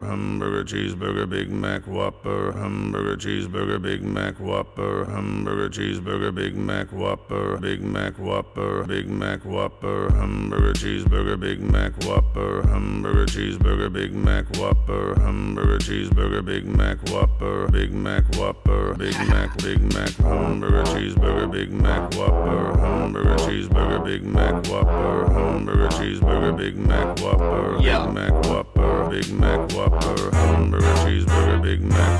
Hamburger cheeseburger Big Mac Whopper Hamburger cheeseburger Big Mac Whopper Hamburger cheeseburger Big Mac Whopper Big Mac Whopper Big Mac Whopper Hamburger cheeseburger Big Mac Whopper Hamburger cheeseburger Big Mac Whopper Hamburger cheeseburger Big Mac Whopper Big Mac Whopper Big Mac Big Mac Hamburger cheeseburger Big Mac Whopper Hamburger cheeseburger Big Mac Whopper Hamburger cheeseburger Big Mac Whopper Big Mac Mac Whopper Hamburger cheeseburger Big Mac